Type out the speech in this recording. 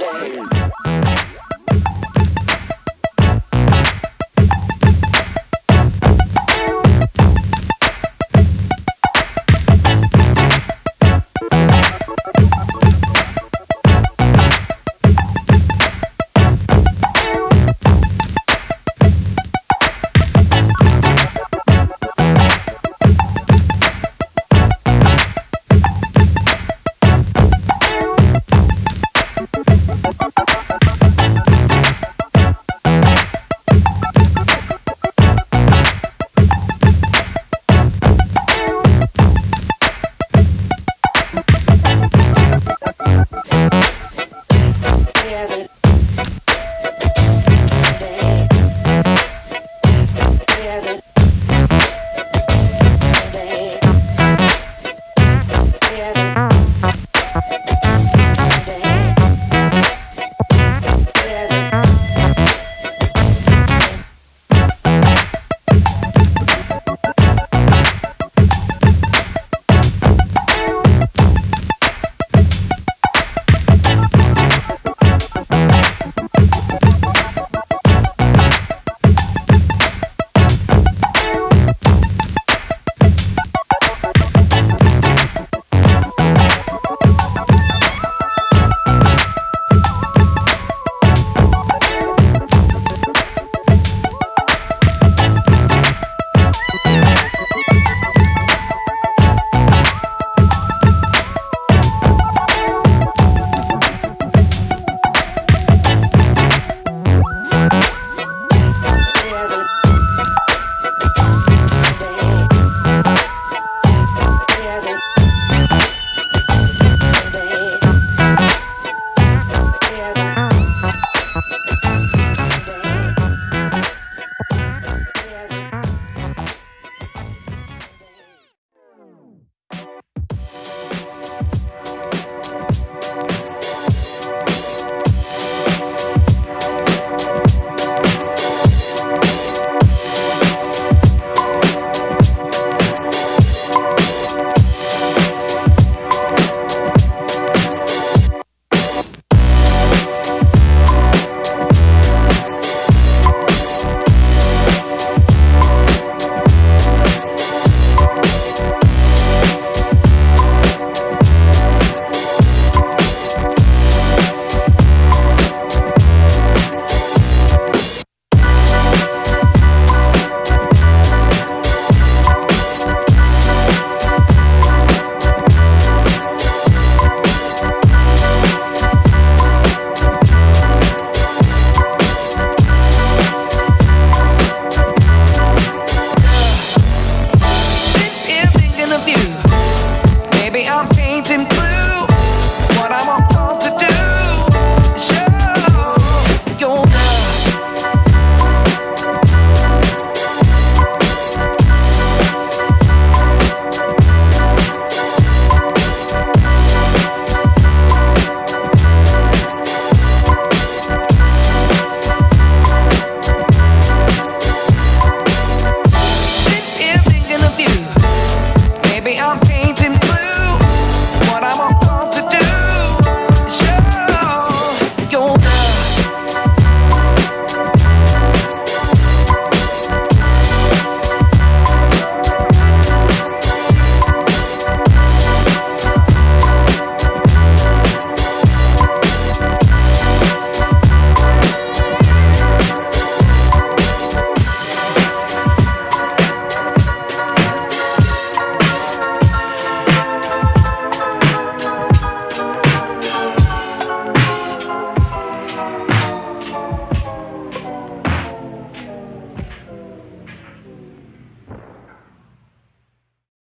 Wednesday.